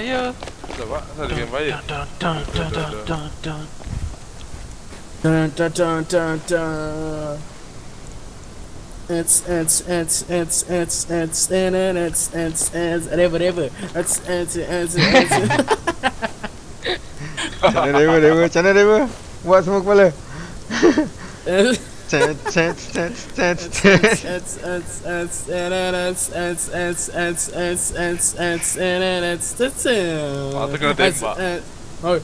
fire. Ada pak, ada game fire. Dun, dun, dun, dun, dun, dun. Dun, dun, dun, dun, dun. It's it's it's it's it's it's and it's it's it's whatever whatever. It's it's it's it's. Macam mana Dewa Dewa Macam mana Dewa Buat semua kepala It's Cet cet cet cet it's it's it's and it's it's it's it's it's it's it's and it's it's Ah, tu kena tembak. Oh,